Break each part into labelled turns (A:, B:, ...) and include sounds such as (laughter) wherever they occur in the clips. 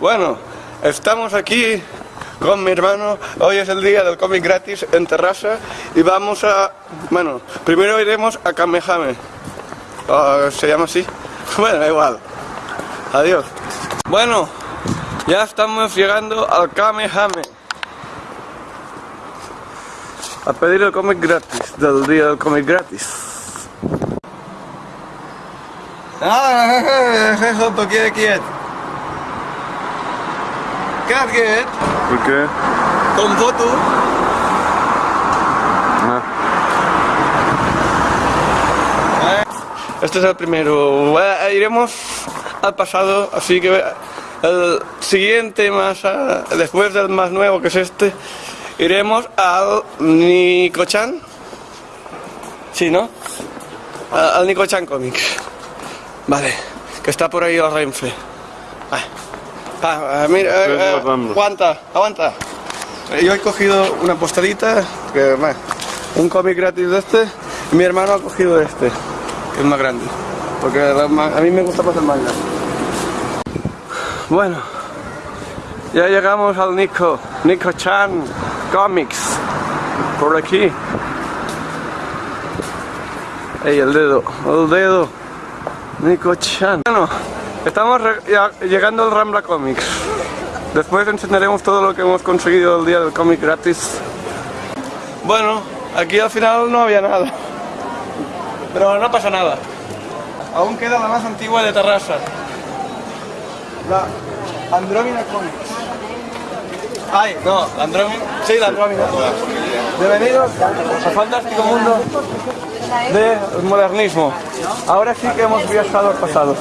A: Bueno, estamos aquí con mi hermano. Hoy es el día del cómic gratis en Terrassa y vamos a... Bueno, primero iremos a Kamehame. Ah, ¿Se llama así? (laughs) Bueno, igual. Adiós. Bueno, ya estamos llegando al Kamehame. A pedir el cómic gratis, del día del cómic gratis. Ah, (laughs) quiet.
B: ¿Por qué?
A: Con foto.
B: Ah.
A: Este es el primero. Eh, Iremos al pasado, así que el siguiente más a- después del más nuevo que es este, iremos al Nico-chan. Sí, ¿no? Al Nico-chan Comics. Vale, que está por ahí el Renfe. Ah, ah, ah, mira, eh, eh, aguanta, aguanta. Yo he cogido una postalita, que, bueno, un cómic gratis de este, y mi hermano ha cogido este, que es más grande. Porque a mí me gusta más el manga. Bueno, ya llegamos al Nico, Nico Chan Comics, por aquí. Ey, el dedo, el dedo. Nico Chan. Bueno, estamos llegando al Rambla Comics. Después enseñaremos todo lo que hemos conseguido el día del cómic gratis. Bueno, aquí al final no había nada. Pero no pasa nada. Aún queda la más antigua de Terrassa. La Andrómina Comics. Ay, no, la Andrómina. Sí, la Andrómina. Bienvenidos al fantástico mundo del modernismo. Ahora sí que hemos viajado al pasado.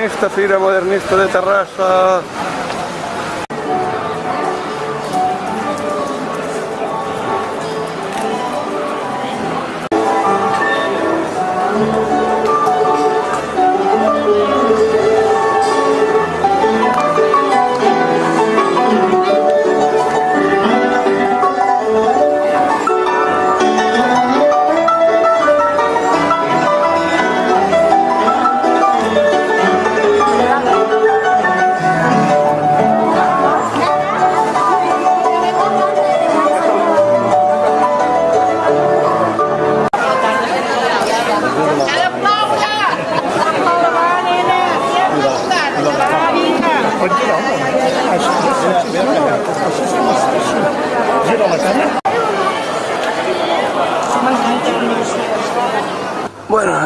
A: Modernista, fira modernista de Terrassa.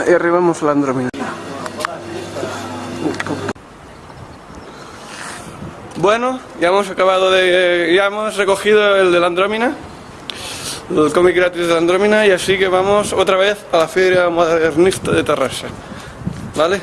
A: ahí arribamos la Andrómina. Bueno, ya hemos acabado de... ya hemos recogido el de la Andrómina el cómic gratis de Andrómina y así que vamos otra vez a la Feria Modernista de Terrassa. ¿Vale?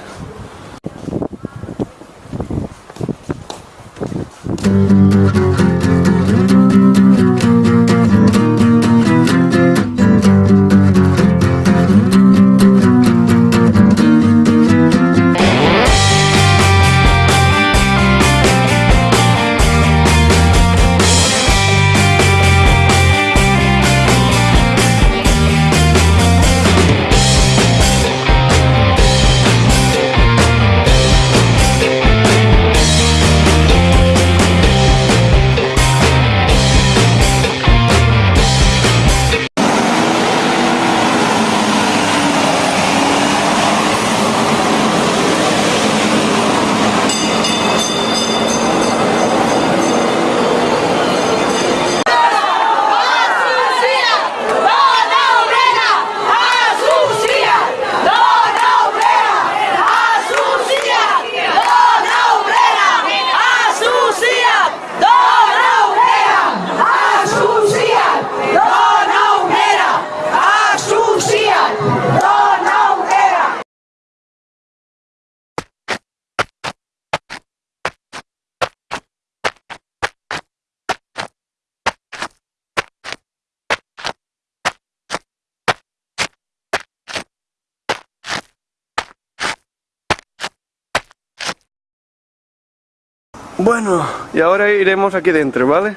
A: Bueno, y ahora iremos aquí dentro, ¿vale?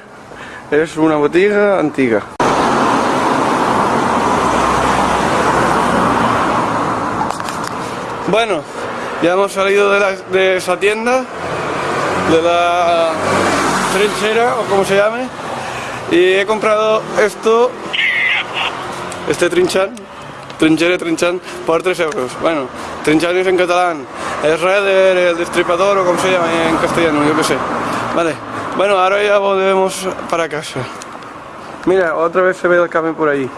A: Es una botiga antigua. Bueno, ya hemos salido de, esa tienda, de la trinchera o como se llame, y he comprado esto, este trinchan, trinchera trinchan, por 3 euros. Bueno, trinchan es en catalán, es redder, el destripador o como se llama en castellano, yo qué sé. Vale, bueno, ahora ya volvemos para casa. Mira, otra vez se ve el camión por ahí.